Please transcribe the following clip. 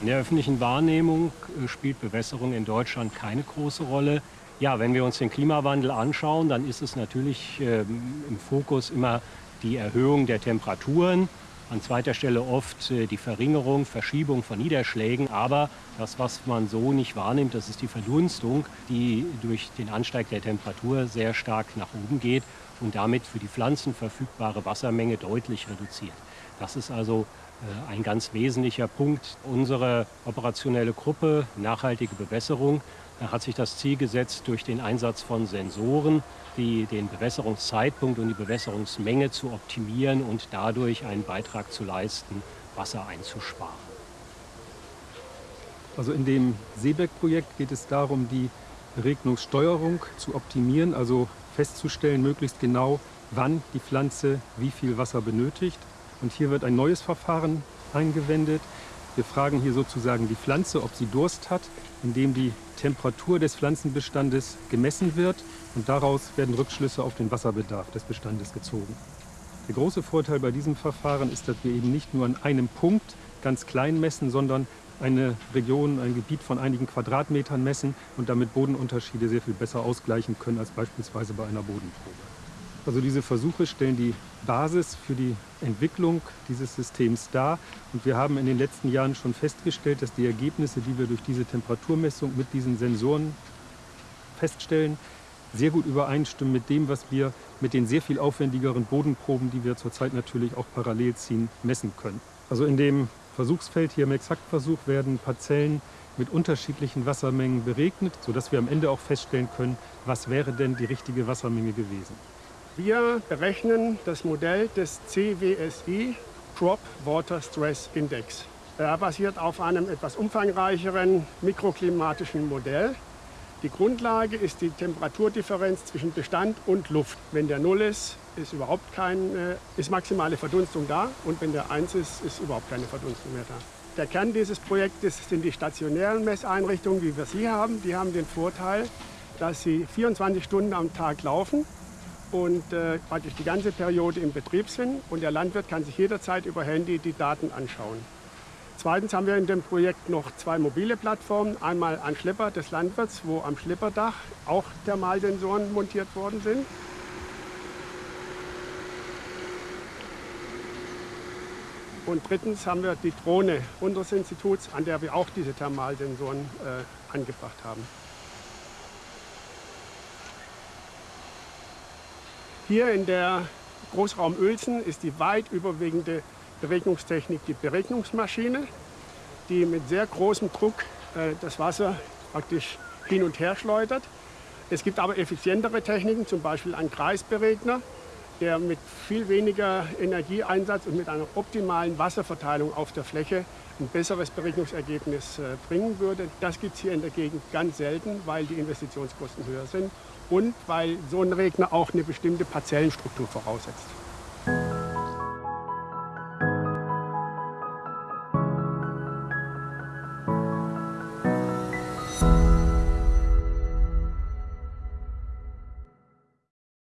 In der öffentlichen Wahrnehmung äh, spielt Bewässerung in Deutschland keine große Rolle. Ja, wenn wir uns den Klimawandel anschauen, dann ist es natürlich äh, im Fokus immer die Erhöhung der Temperaturen. An zweiter Stelle oft äh, die Verringerung, Verschiebung von Niederschlägen. Aber das, was man so nicht wahrnimmt, das ist die Verdunstung, die durch den Ansteig der Temperatur sehr stark nach oben geht und damit für die Pflanzen verfügbare Wassermenge deutlich reduziert. Das ist also ein ganz wesentlicher Punkt. Unsere operationelle Gruppe Nachhaltige Bewässerung hat sich das Ziel gesetzt, durch den Einsatz von Sensoren die, den Bewässerungszeitpunkt und die Bewässerungsmenge zu optimieren und dadurch einen Beitrag zu leisten, Wasser einzusparen. Also in dem Seebeck-Projekt geht es darum, die Beregnungssteuerung zu optimieren, also festzustellen möglichst genau, wann die Pflanze wie viel Wasser benötigt. Und hier wird ein neues Verfahren eingewendet. Wir fragen hier sozusagen die Pflanze, ob sie Durst hat, indem die Temperatur des Pflanzenbestandes gemessen wird und daraus werden Rückschlüsse auf den Wasserbedarf des Bestandes gezogen. Der große Vorteil bei diesem Verfahren ist, dass wir eben nicht nur an einem Punkt ganz klein messen, sondern eine Region, ein Gebiet von einigen Quadratmetern messen und damit Bodenunterschiede sehr viel besser ausgleichen können als beispielsweise bei einer Bodenprobe. Also diese Versuche stellen die Basis für die Entwicklung dieses Systems dar. Und wir haben in den letzten Jahren schon festgestellt, dass die Ergebnisse, die wir durch diese Temperaturmessung mit diesen Sensoren feststellen, sehr gut übereinstimmen mit dem, was wir mit den sehr viel aufwendigeren Bodenproben, die wir zurzeit natürlich auch parallel ziehen, messen können. Also in dem Versuchsfeld hier im Exaktversuch werden Parzellen mit unterschiedlichen Wassermengen beregnet, sodass wir am Ende auch feststellen können, was wäre denn die richtige Wassermenge gewesen. Wir berechnen das Modell des CWSI, Crop Water Stress Index. Er basiert auf einem etwas umfangreicheren mikroklimatischen Modell. Die Grundlage ist die Temperaturdifferenz zwischen Bestand und Luft. Wenn der Null ist, ist überhaupt keine, ist maximale Verdunstung da und wenn der 1 ist, ist überhaupt keine Verdunstung mehr da. Der Kern dieses Projektes sind die stationären Messeinrichtungen, wie wir sie haben. Die haben den Vorteil, dass sie 24 Stunden am Tag laufen und äh, praktisch die ganze Periode im Betrieb sind. Und der Landwirt kann sich jederzeit über Handy die Daten anschauen. Zweitens haben wir in dem Projekt noch zwei mobile Plattformen. Einmal ein Schlepper des Landwirts, wo am Schlepperdach auch Thermalsensoren montiert worden sind. Und drittens haben wir die Drohne unseres Instituts, an der wir auch diese Thermalsensoren äh, angebracht haben. Hier in der Großraum Uelzen ist die weit überwiegende Beregnungstechnik die Beregnungsmaschine, die mit sehr großem Druck äh, das Wasser praktisch hin und her schleudert. Es gibt aber effizientere Techniken, zum Beispiel ein Kreisberegner, der mit viel weniger Energieeinsatz und mit einer optimalen Wasserverteilung auf der Fläche ein besseres Beregnungsergebnis äh, bringen würde. Das gibt es hier in der Gegend ganz selten, weil die Investitionskosten höher sind und weil so ein Regner auch eine bestimmte Parzellenstruktur voraussetzt.